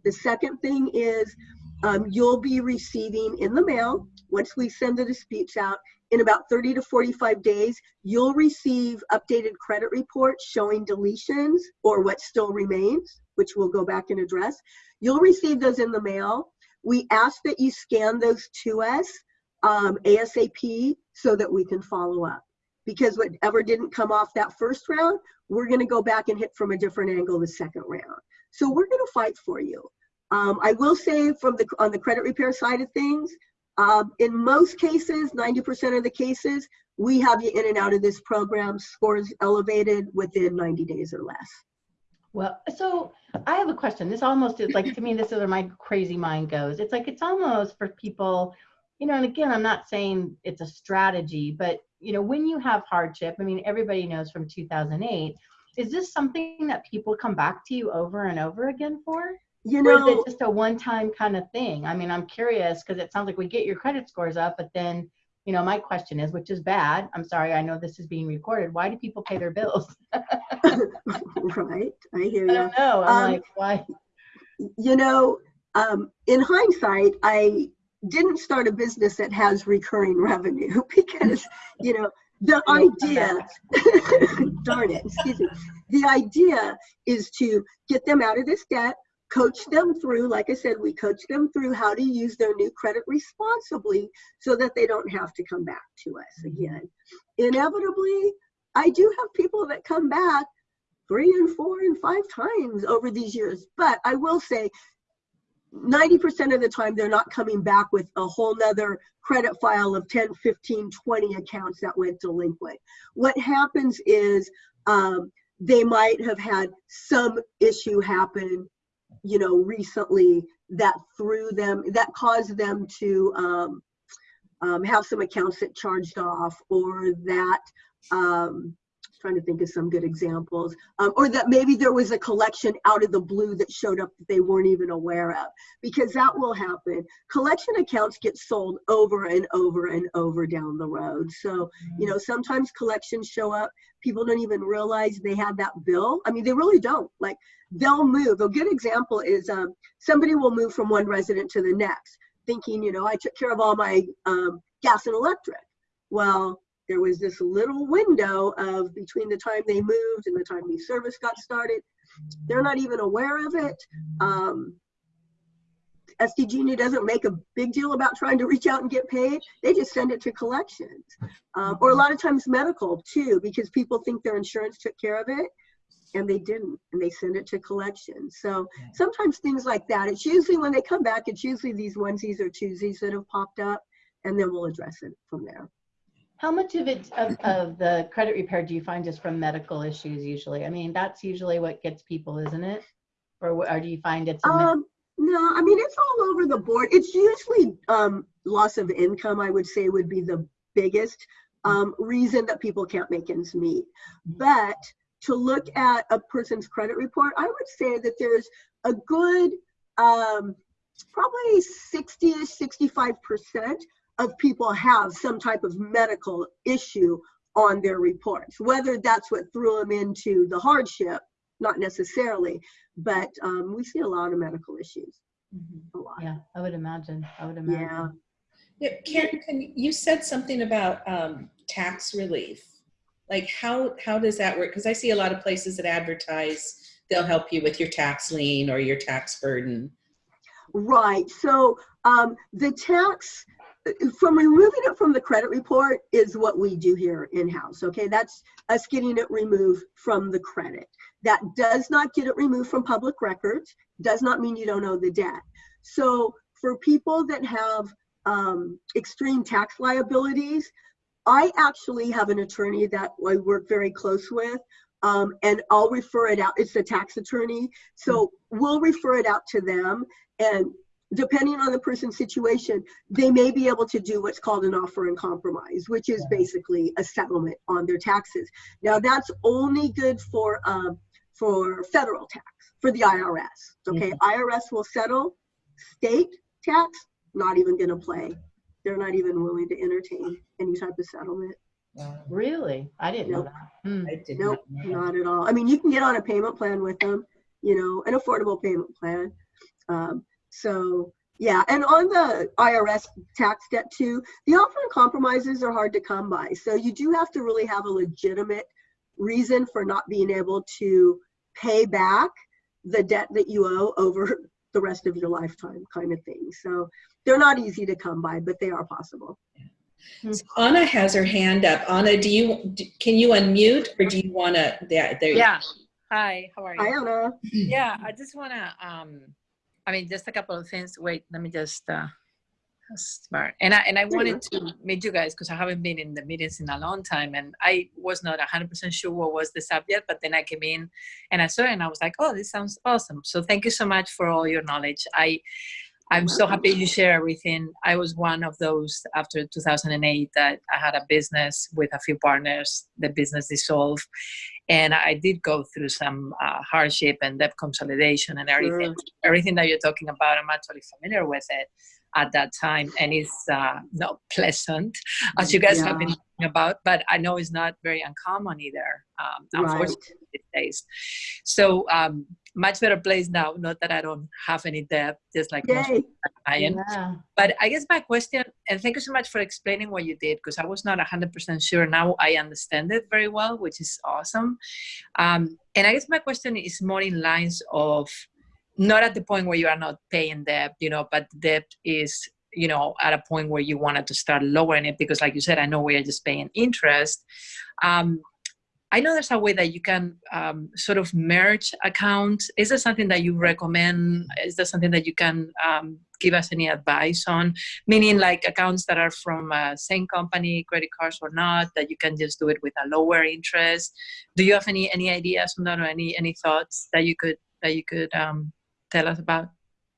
The second thing is um, you'll be receiving in the mail, once we send the disputes out, in about 30 to 45 days, you'll receive updated credit reports showing deletions or what still remains, which we'll go back and address. You'll receive those in the mail. We ask that you scan those to us um, ASAP so that we can follow up. Because whatever didn't come off that first round, we're going to go back and hit from a different angle the second round. So we're going to fight for you. Um, I will say from the on the credit repair side of things, um, in most cases, 90% of the cases, we have you in and out of this program, scores elevated within 90 days or less. Well, so I have a question. This almost is like to me, this is where my crazy mind goes. It's like it's almost for people, you know, and again, I'm not saying it's a strategy, but you know, when you have hardship, I mean, everybody knows from 2008, is this something that people come back to you over and over again for? You Or is know, it just a one-time kind of thing? I mean, I'm curious because it sounds like we get your credit scores up, but then, you know, my question is, which is bad. I'm sorry, I know this is being recorded. Why do people pay their bills? <laughs> right, I hear you. I don't know. I'm Um, like, why? you know, um, in hindsight, I didn't start a business that has recurring revenue <laughs> because, you know, the idea, <laughs> darn it, excuse me, the idea is to get them out of this debt, coach them through, like I said, we coach them through how to use their new credit responsibly so that they don't have to come back to us again. Inevitably, I do have people that come back three and four and five times over these years. But I will say 90% of the time they're not coming back with a whole nother credit file of 10, 15, 20 accounts that went delinquent. What happens is um, they might have had some issue happen, you know, recently that threw them, that caused them to um, um, have some accounts that charged off or that um, trying to think of some good examples, um, or that maybe there was a collection out of the blue that showed up that they weren't even aware of, because that will happen. Collection accounts get sold over and over and over down the road. So, you know, sometimes collections show up, people don't even realize they had that bill. I mean, they really don't. Like, they'll move. A good example is um, somebody will move from one resident to the next, thinking, you know, I took care of all my um, gas and electric. Well, there was this little window of between the time they moved and the time the service got started. They're not even aware of it. Um, SDG&E doesn't make a big deal about trying to reach out and get paid. They just send it to collections. Um, or a lot of times medical too, because people think their insurance took care of it and they didn't, and they send it to collections. So sometimes things like that. It's usually when they come back, it's usually these onesies or twosies that have popped up, and then we'll address it from there. How much of it, of, of the credit repair do you find is from medical issues usually? I mean, that's usually what gets people, isn't it? Or, or do you find it's? Um, no, I mean, it's all over the board. It's usually um, loss of income, I would say, would be the biggest um, reason that people can't make ends meet. But to look at a person's credit report, I would say that there's a good, um, probably 60 to 65% of people have some type of medical issue on their reports, whether that's what threw them into the hardship, not necessarily, but um, we see a lot of medical issues, Mhm. a lot. Yeah, I would imagine, I would imagine. Yeah, Karen, can, you said something about um, tax relief. Like how, how does that work? Because I see a lot of places that advertise, they'll help you with your tax lien or your tax burden. Right. So um, the tax, from removing it from the credit report is what we do here in-house. Okay, that's us getting it removed from the credit. That does not get it removed from public records. Does not mean you don't owe the debt. So for people that have um, extreme tax liabilities, I actually have an attorney that I work very close with. Um, and I'll refer it out. It's a tax attorney. So we'll refer it out to them and depending on the person's situation, they may be able to do what's called an offer and compromise, which is basically a settlement on their taxes. Now that's only good for um, for federal tax, for the IRS. Okay, IRS will settle. State tax, not even going to play. They're not even willing to entertain any type of settlement. Really? I didn't know that. Hmm. I did Nope, not know that. not at all. I mean, you can get on a payment plan with them, you know, an affordable payment plan. Um, so yeah, and on the IRS tax debt too, the offer and compromises are hard to come by. So you do have to really have a legitimate reason for not being able to pay back the debt that you owe over the rest of your lifetime kind of thing. So they're not easy to come by, but they are possible. So Anna has her hand up. Anna, do you, can you unmute or do you want to, there, there you Yeah. Hi, how are you? Hi, you? Anna. <clears throat> Yeah, I just want to, um, I mean, just a couple of things. Wait, let me just, uh, smart. And I, and I wanted to meet you guys because I haven't been in the meetings in a long time and I was not 100% sure what was the subject, but then I came in and I saw it and I was like, oh, this sounds awesome. So thank you so much for all your knowledge. I, I'm so happy you share everything. I was one of those after 2008 that I had a business with a few partners. The business dissolved, and I did go through some uh, hardship and debt consolidation and everything. Everything that you're talking about, I'm actually familiar with it at that time, and it's uh, not pleasant, as you guys have been talking about. But I know it's not very uncommon either, um, Right. unfortunately these days. So um, much better place now. Not that I don't have any debt, just like most Yay. clients. Yeah. But I guess my question, and thank you so much for explaining what you did, because I was not 100% sure. Now I understand it very well, which is awesome. Um, and I guess my question is more in lines of not at the point where you are not paying debt, you know, but debt is, you know, at a point where you wanted to start lowering it, because like you said, I know we are just paying interest. Um, I know there's a way that you can um, sort of merge accounts. Is there something that you recommend? Is there something that you can um, give us any advice on? Meaning, like accounts that are from uh, same company, credit cards or not, that you can just do it with a lower interest. Do you have any any ideas on that or any any thoughts that you could that you could um, tell us about?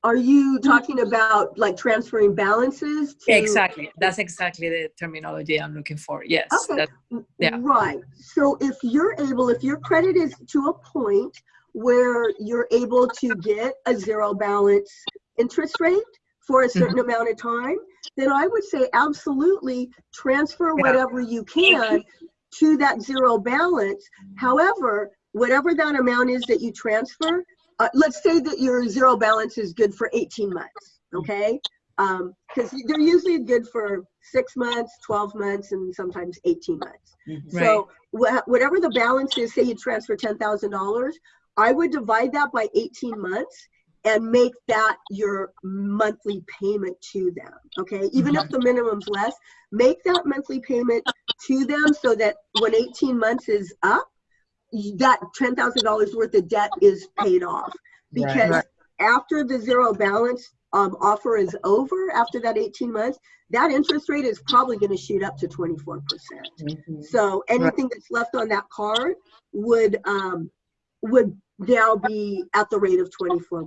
Are you talking about like transferring balances? To, Exactly. That's exactly the terminology I'm looking for. Yes. Okay. that- yeah. Right. So if you're able, if your credit is to a point where you're able to get a zero balance interest rate for a certain mm-hmm. amount of time, then I would say absolutely transfer Yeah. whatever you can to that zero balance. However, whatever that amount is that you transfer, uh, let's say that your zero balance is good for 18 months, okay? Because they're usually good for six months, 12 months, and sometimes 18 months. Mhm. So wha- whatever the balance is, say you transfer $10,000, I would divide that by 18 months and make that your monthly payment to them. Okay, even if the minimum's less, make that monthly payment to them so that when 18 months is up, that $10,000 worth of debt is paid off. Because Right. after the zero balance um, offer is over, after that 18 months, that interest rate is probably going to shoot up to 24%. Mhm. So anything that's left on that card would um, would now be at the rate of 24%.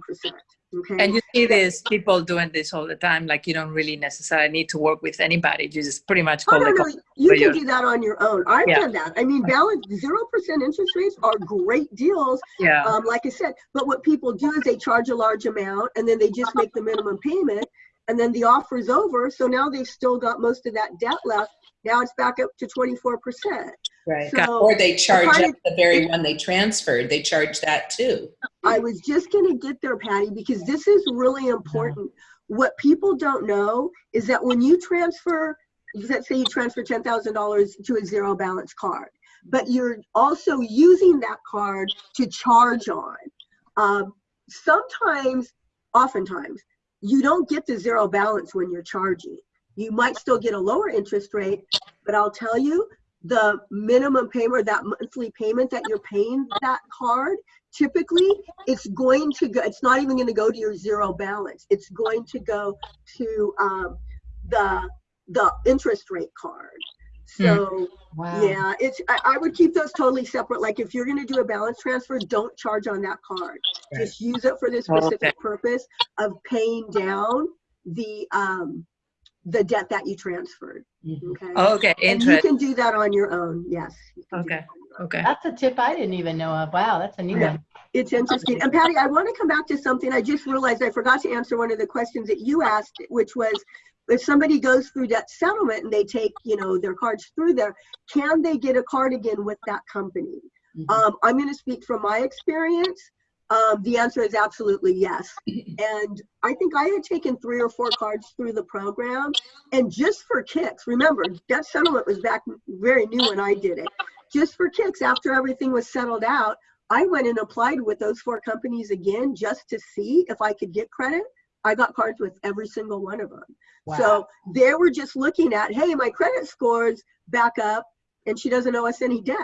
Okay. And you see this people doing this all the time. Like you don't really necessarily need to work with anybody. You just pretty much Oh, no, no, you can your- do that on your own. I've Yeah. done that. I mean, balance zero percent interest rates are great deals. Yeah. Um, like I said, but what people do is they charge a large amount and then they just make the minimum payment, and then the offer is over. So now they've still got most of that debt left. Now it's back up to twenty four percent. Right. So Or they charge kind up the very one they transferred. They charge that too. I was just going to get there, Patty, because this is really important. What people don't know is that when you transfer, let's say you transfer $10,000 to a zero balance card, but you're also using that card to charge on. Um, sometimes, oftentimes, you don't get the zero balance when you're charging. You might still get a lower interest rate, but I'll tell you, the minimum payment or that monthly payment that you're paying that card typically it's going to go it's not even going to go to your zero balance it's going to go to um, the the interest rate card so Wow. yeah it's I, I would keep those totally separate like if you're going to do a balance transfer don't charge on that card Right. just use it for the Okay. specific purpose of paying down the um the debt that you transferred. Okay Okay. and you can do that on your own yes you Okay. that on your own. Okay. That's a tip I didn't even know of. Wow, that's a new Yeah. one. It's interesting. And Patty, I want to come back to something. I just realized I forgot to answer one of the questions that you asked, which was if somebody goes through debt settlement and they take, you know, their cards through there, can they get a card again with that company? Mhm. Um, I'm going to speak from my experience. Um, the answer is absolutely yes. <laughs> And I think I had taken three or four cards through the program. And just for kicks, remember, debt settlement was back very new when I did it. Just for kicks, after everything was settled out, I went and applied with those four companies again just to see if I could get credit. I got cards with every single one of them. So they were just looking at, hey, my credit scores back up and she doesn't owe us any debt.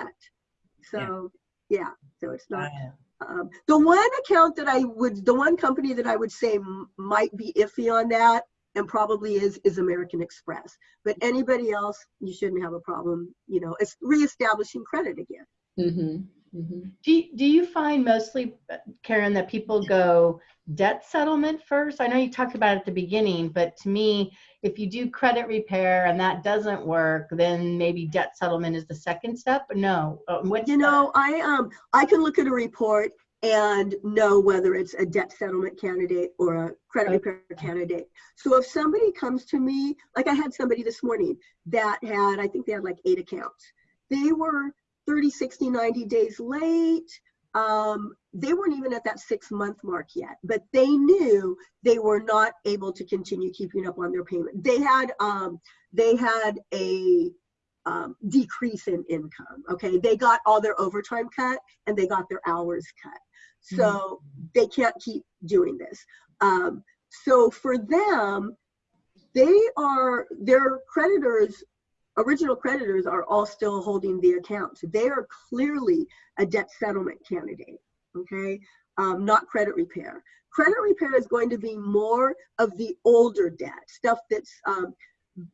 So, yeah, so it's not. Wow. Um, the one account that I would, the one company that I would say might be iffy on that and probably is, is American Express. But anybody else, you shouldn't have a problem, you know, it's reestablishing credit again. Mhm. Mhm. Do, you- do you find mostly, Karen, that people go debt settlement first? I know you talked about it at the beginning, but to me, if you do credit repair and that doesn't work, then maybe debt settlement is the second step. No, uh, what's You know, I um I can look at a report and know whether it's a debt settlement candidate or a credit Okay. repair candidate. So if somebody comes to me, like I had somebody this morning that had, I think they had like eight accounts. They were 30, 60, 90 days late. Um, they weren't even at that six month mark yet, but they knew they were not able to continue keeping up on their payment. They had um, they had a um, decrease in income. Okay, they got all their overtime cut and they got their hours cut. So they can't keep doing this. Um, so for them, they are their creditors, original creditors are all still holding the accounts. They are clearly a debt settlement candidate. Okay, um, not credit repair. Credit repair is going to be more of the older debt stuff that's um,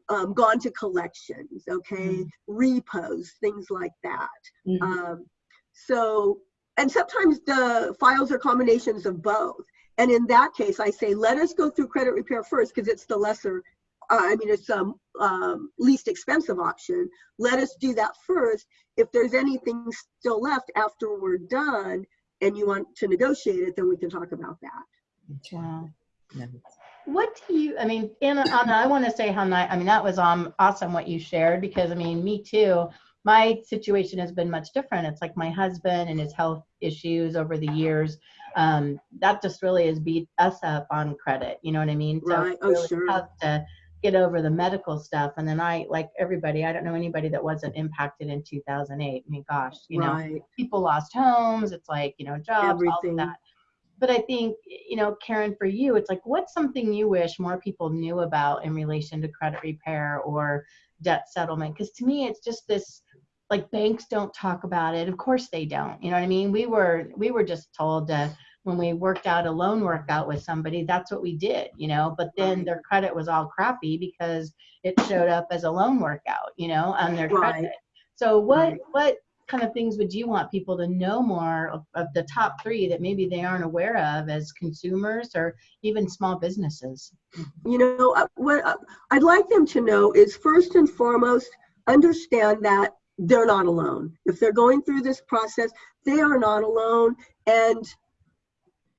um, gone to collections, okay, repos, things like that. Mhm. Um, so, and sometimes the files are combinations of both. And in that case, I say, let us go through credit repair first because it's the lesser, uh, I mean, it's um, um, least expensive option. Let us do that first. If there's anything still left after we're done and you want to negotiate it, then we can talk about that. Wow. Nice. What do you, I mean, Anna, Anna I want to say how nice, I mean, that was um, awesome what you shared because, I mean, me too. My situation has been much different. It's like my husband and his health issues over the years. Um, that just really has beat us up on credit. You know what I mean? So Right. Oh, really sure. tough to get over the medical stuff. And then I, like everybody, I don't know anybody that wasn't impacted in 2008. I mean, gosh, you know, people lost homes. It's like, you know, jobs, all of that. but I think, you know, Karen, for you, it's like, what's something you wish more people knew about in relation to credit repair or debt settlement? Because to me, it's just this like banks don't talk about it. Of course they don't. You know what I mean? We were we were just told to when we worked out a loan workout with somebody, that's what we did, you know. But then their credit was all crappy because it showed up as a loan workout, you know, on their Right. credit. So what Right. what kind of things would you want people to know more of, of the top three that maybe they aren't aware of as consumers or even small businesses? you know uh, what uh, i'd like them to know is first and foremost understand that they're not alone if they're going through this process they are not alone and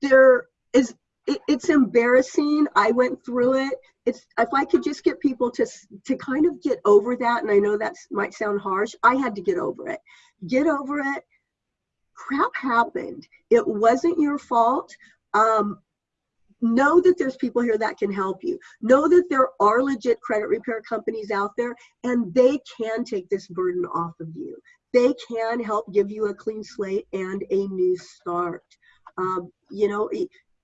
there is it, it's embarrassing. I went through it. It's if i could just get people to to kind of get over that and i know that might sound harsh i had to get over it. Get over it. Crap happened. It wasn't your fault. Um, know that there's people here that can help you. Know that there are legit credit repair companies out there and they can take this burden off of you. They can help give you a clean slate and a new start um, you know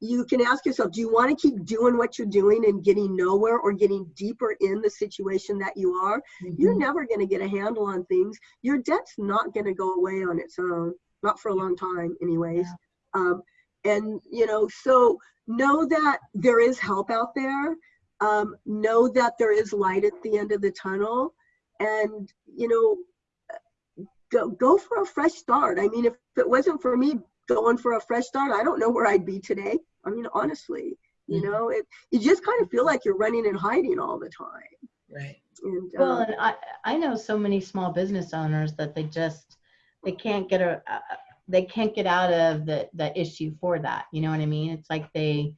you can ask yourself do you want to keep doing what you're doing and getting nowhere or getting deeper in the situation that you are? You're never going to get a handle on things. Your debt's not going to go away on its own not for a long time anyways. Um, and you know so know that there is help out there. Um, know that there is light at the end of the tunnel. And you know go, go for a fresh start. I mean if it wasn't for me going for a fresh start i don't know where i'd be today i mean honestly you Mhm. know it you just kind of feel like you're running and hiding all the time Right. and Well, um, and I, I know so many small business owners that they just, they can't get a, uh, they can't get out of the, the issue for that. You know what I mean? It's like they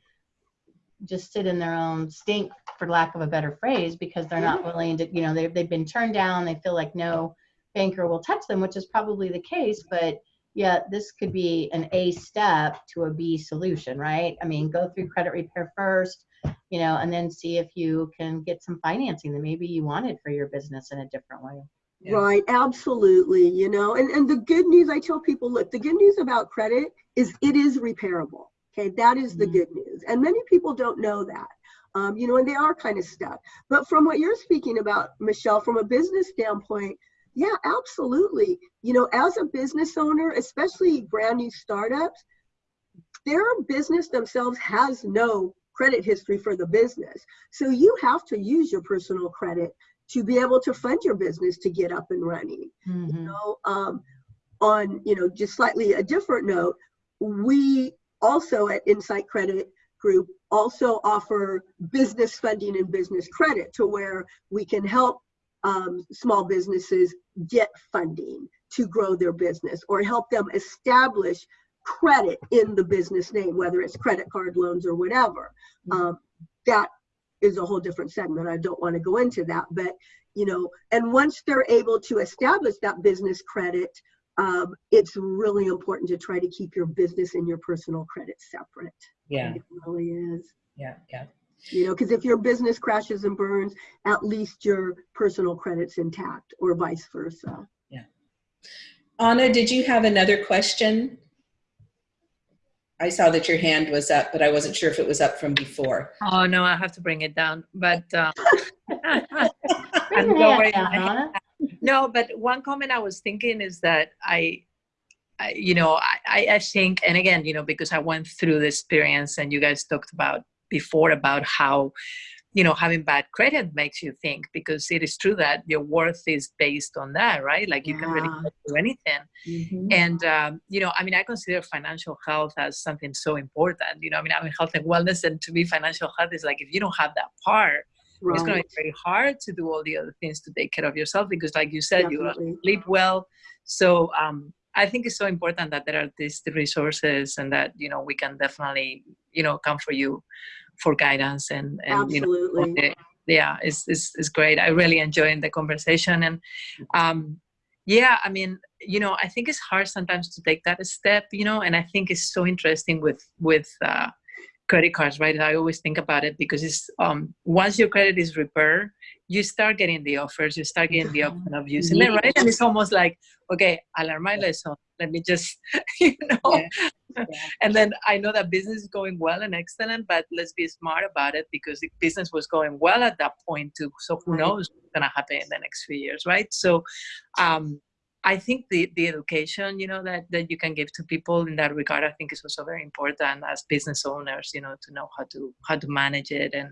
just sit in their own stink, for lack of a better phrase, because they're not willing to, you know, they've, they've been turned down. They feel like no banker will touch them, which is probably the case. But yeah, this could be an A step to a B solution, right? I mean, go through credit repair first, you know, and then see if you can get some financing that maybe you wanted for your business in a different way. Yeah. Right, absolutely. You know, and, and the good news I tell people look, the good news about credit is it is repairable. Okay, that is the Mhm. good news. And many people don't know that. Um, you know, and they are kind of stuck. But from what you're speaking about, Michelle, from a business standpoint, yeah, absolutely. You know, as a business owner, especially brand new startups, their business themselves has no credit history for the business. So you have to use your personal credit to be able to fund your business to get up and running. You Mhm. know, um, on you know just slightly a different note, we also at Insight Credit Group also offer business funding and business credit to where we can help um, small businesses get funding to grow their business or help them establish credit in the business name, whether it's credit card loans or whatever. Um, that is a whole different segment. I don't want to go into that, but you know, and once they're able to establish that business credit, um, it's really important to try to keep your business and your personal credit separate. Yeah. It really is. Yeah. Yeah. You know, because if your business crashes and burns, at least your personal credit's intact, or vice versa. Yeah anna, did you have another question? I saw that your hand was up, but I wasn't sure if it was up from before. Oh no, I have to bring it down. But uh, <laughs> <laughs> I'm your hand lowering down, no, but one comment I was thinking is that I, I you know, I, I I think, and again, you know, because I went through the experience, and you guys talked about before about how, you know, having bad credit makes you think because it is true that your worth is based on that, right? Like you can really do anything. Mm-hmm. And um, you know, I mean, I consider financial health as something so important. You know, I mean, I'm in health and wellness, and to me, financial health is like if you don't have that part, it's going to be very hard to do all the other things to take care of yourself because, like you said, you Definitely. sleep well. So um, I think it's so important that there are these resources and that you know we can definitely you know come for you for guidance and and you know yeah it's, it's it's great i really enjoyed the conversation and um yeah i mean you know i think it's hard sometimes to take that step you know and i think it's so interesting with with uh credit cards, right? I always think about it because it's um, once your credit is repaired, you start getting the offers, you start getting the option of using it, right? And it's almost like, okay, I learned my lesson. Let me just, <laughs> you know. Yeah. <laughs> And then I know that business is going well and excellent, but let's be smart about it because the business was going well at that point too. So who knows what's gonna happen in the next few years, right? So um, I think the, the education, you know, that, that you can give to people in that regard, I think is also very important as business owners, you know, to know how to how to manage it and,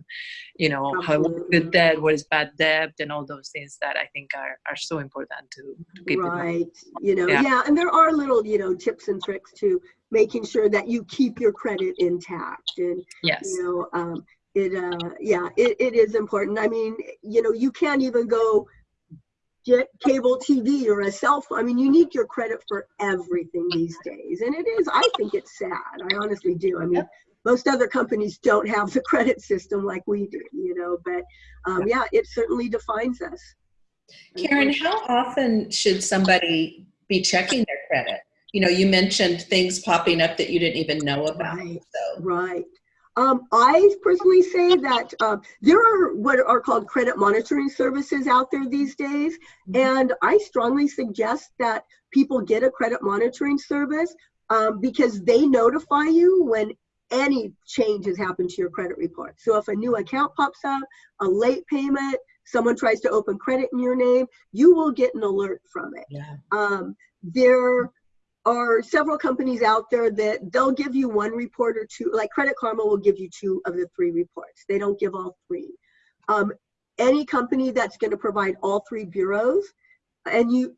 you know, how what is good debt, what is bad debt, and all those things that I think are, are so important to, to keep. Right. You know, Yeah. yeah. and there are little, you know, tips and tricks to making sure that you keep your credit intact. And, Yes. you know, um, it, uh, yeah, it, it is important. I mean, you know, you can't even go cable TV or a cell phone. I mean, you need your credit for everything these days. And it is, I think it's sad. I honestly do. I mean, most other companies don't have the credit system like we do, you know, but um, yeah, it certainly defines us. Karen, how often should somebody be checking their credit? You know, you mentioned things popping up that you didn't even know about. Right. So, Right. Um, I personally say that uh, there are what are called credit monitoring services out there these days, and I strongly suggest that people get a credit monitoring service um, because they notify you when any change has happened to your credit report. So if a new account pops up, a late payment, someone tries to open credit in your name, you will get an alert from it. yeah. Um, there are several companies out there that they'll give you one report or two, like Credit Karma will give you two of the three reports. They don't give all three. Um, any company that's going to provide all three bureaus, and you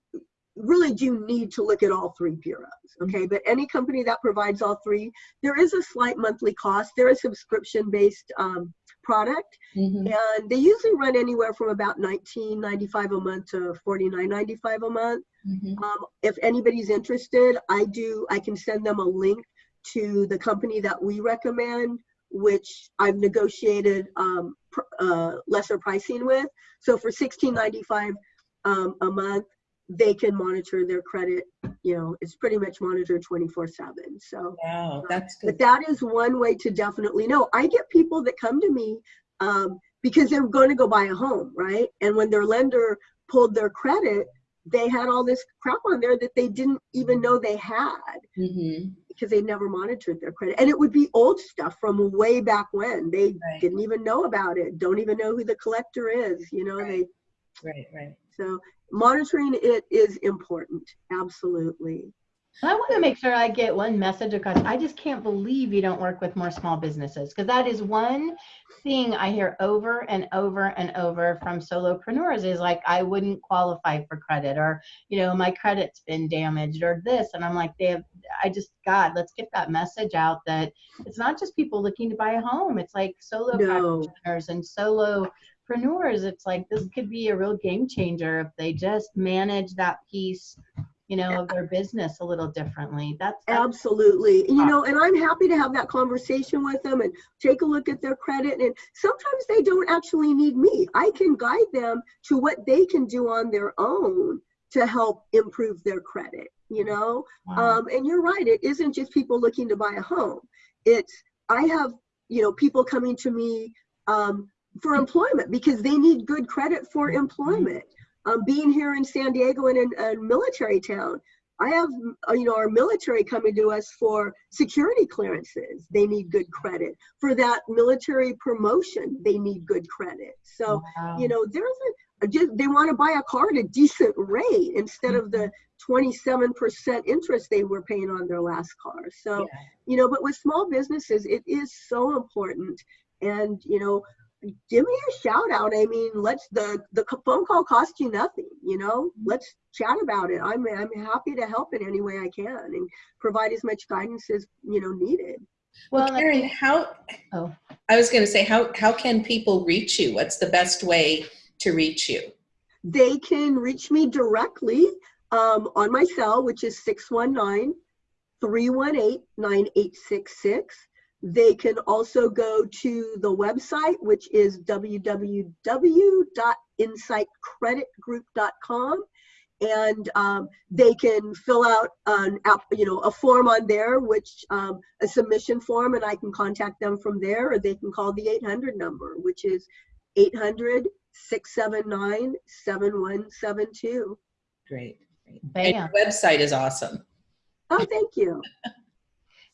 really do need to look at all three bureaus, okay? But any company that provides all three, there is a slight monthly cost. They're subscription-based um, product, Mhm. and they usually run anywhere from about $19.95 a month to $49.95 a month. Mhm. Um, if anybody's interested, I do, I can send them a link to the company that we recommend, which I've negotiated um, pr- uh, lesser pricing with. So for $16.95 um, a month, they can monitor their credit. You know, it's pretty much monitored 24 7. So, Wow, that's but that is one way to definitely know. I get people that come to me um, because they're going to go buy a home, right? And when their lender pulled their credit, they had all this crap on there that they didn't even know they had Mhm. because they never monitored their credit. And it would be old stuff from way back when. They Right. didn't even know about it, don't even know who the collector is, you know, they Right, right. So monitoring it is important. Absolutely. I want to make sure I get one message across. I just can't believe you don't work with more small businesses because that is one thing I hear over and over and over from solopreneurs is like, I wouldn't qualify for credit or, you know, my credit's been damaged or this. And I'm like, they have, I just, God, let's get that message out that it's not just people looking to buy a home. It's like solo No. practitioners and solopreneurs. It's like, this could be a real game changer if they just manage that piece you know, of their business a little differently. That's, that's Absolutely. You know, and I'm happy to have that conversation with them and take a look at their credit. And sometimes they don't actually need me. I can guide them to what they can do on their own to help improve their credit, you know? wow. Um, and you're right, it isn't just people looking to buy a home. It's, I have, you know, people coming to me um, for employment because they need good credit for employment. Um, being here in San Diego and in a military town, I have, uh, you know, our military coming to us for security clearances. They need good credit. For that military promotion, they need good credit. So, Wow. you know, there's a, just, they want to buy a car at a decent rate instead of the 27% interest they were paying on their last car. So, Yeah. you know, but with small businesses, it is so important. And, you know, give me a shout out. I mean, let's, the, the phone call costs you nothing, you know, let's chat about it. I'm, I'm happy to help in any way I can and provide as much guidance as, you know, needed. well, Well, I Karen, how, oh, I was going to say, how, how can people reach you? What's the best way to reach you? They can reach me directly um, on my cell, which is 619 318 9866. They can also go to the website, which is www.insightcreditgroup.com. and um, they can fill out an app, you know, a form on there, which um, a submission form, and I can contact them from there, or they can call the 800 number, which is 800 679 7172. Great. great. And your website is awesome. Oh, thank you. <laughs>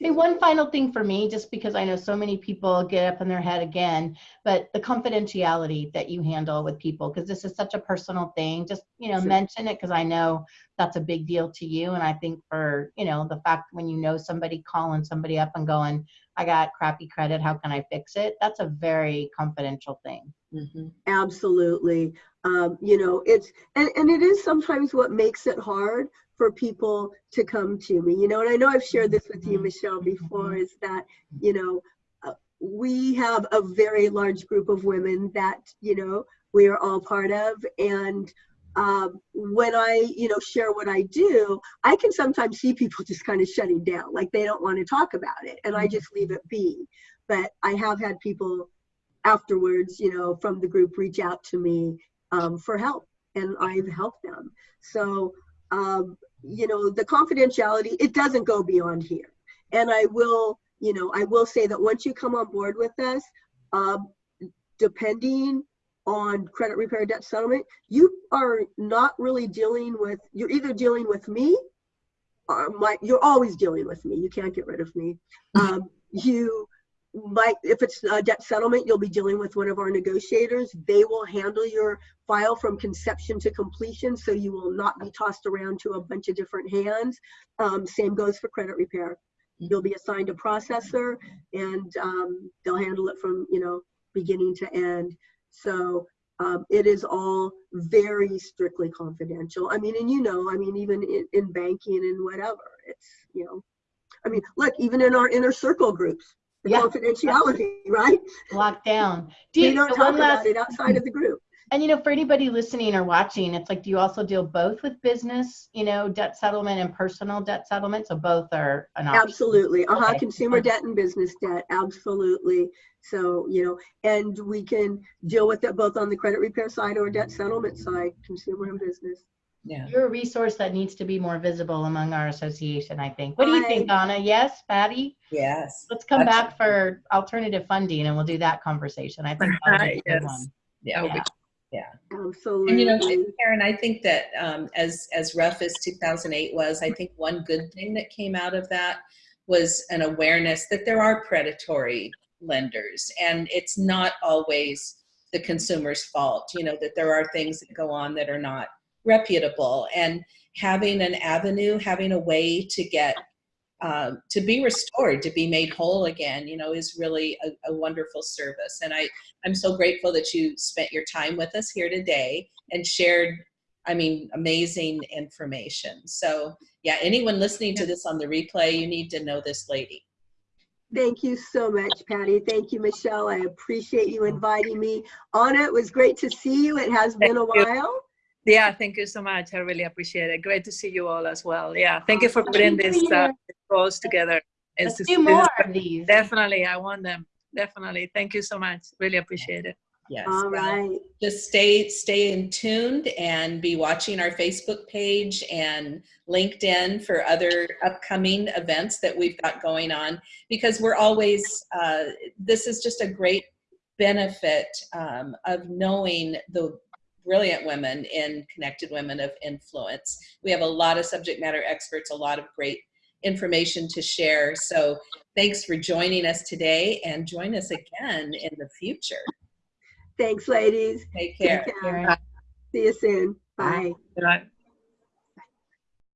Hey, one final thing for me, just because I know so many people get up in their head again, but the confidentiality that you handle with people, because this is such a personal thing, just, you know, Sure. mention it because I know that's a big deal to you. And I think for, you know, the fact when you know somebody calling somebody up and going, I got crappy credit, how can I fix it? That's a very confidential thing. Mhm. Absolutely. Um, you know, it's, and, and it is sometimes what makes it hard for people to come to me, you know, and I know I've shared this with you, Mhm. Michelle, before, is that, you know, uh, we have a very large group of women that, you know, we are all part of. And um, when I, you know, share what I do, I can sometimes see people <laughs> just kind of shutting down, like they don't want to talk about it. And I just leave it be. But I have had people afterwards, you know, from the group reach out to me um, for help, and I've helped them. So, um, you know, the confidentiality, it doesn't go beyond here. And I will, you know, I will say that once you come on board with us, um, depending on credit repair debt settlement, you are not really dealing with, you're either dealing with me or my, you're always dealing with me. You can't get rid of me. Um, you might, if it's a debt settlement, you'll be dealing with one of our negotiators. They will handle your file from conception to completion, so you will not be tossed around to a bunch of different hands. Um, same goes for credit repair. You'll be assigned a processor, and um, they'll handle it from you know beginning to end. So um, it is all very strictly confidential. I mean, and you know, I mean, even in, in banking and whatever, it's you know, I mean, look, even in our inner circle groups, the Yeah. confidentiality, right? Locked down. Do We you, don't talk one about it outside of the group. And you know, for anybody listening or watching, it's like, do you also deal both with business, you know, debt settlement and personal debt settlement? So both are an option. Absolutely. Uh-huh. Okay. Consumer debt and business debt. Absolutely. So, you know, and we can deal with it both on the credit repair side or debt settlement side, consumer and business. Yeah. You're a resource that needs to be more visible among our association, I think. What do you I- think, Donna? Yes, Patty? Yes. Let's come back for alternative funding and we'll do that conversation. I think that'll be a good Yes. one. Yeah. That would be Absolutely. And you know, Karen, I think that um, as as rough as 2008 was, I think one good thing that came out of that was an awareness that there are predatory lenders, and it's not always the consumer's fault. You know that there are things that go on that are not reputable, and having an avenue, having a way to get um, to be restored, to be made whole again, you know, is really a, a wonderful service. And I, I'm so grateful that you spent your time with us here today and shared, I mean, amazing information. So yeah, anyone listening to this on the replay, you need to know this lady. Thank you so much, Patty. Thank you, Michelle. I appreciate you inviting me on it. was great to see you. It has been a you. while. Yeah, thank you so much. I really appreciate it. Great to see you all as well. Yeah, thank you for putting Thank this you. uh, goals together. Let's It's just- do more of these. Definitely, I want them. Definitely. Thank you so much. Really appreciate it. Yes. All well, right. Just stay stay in tuned and be watching our Facebook page and LinkedIn for other upcoming events that we've got going on because we're always uh, this is just a great benefit um, of knowing the brilliant women in connected women of influence. We have a lot of subject matter experts, a lot of great information to share. So thanks for joining us today and join us again in the future. Thanks, ladies. Take care. Take care. Karen. See you soon. Bye. Good night.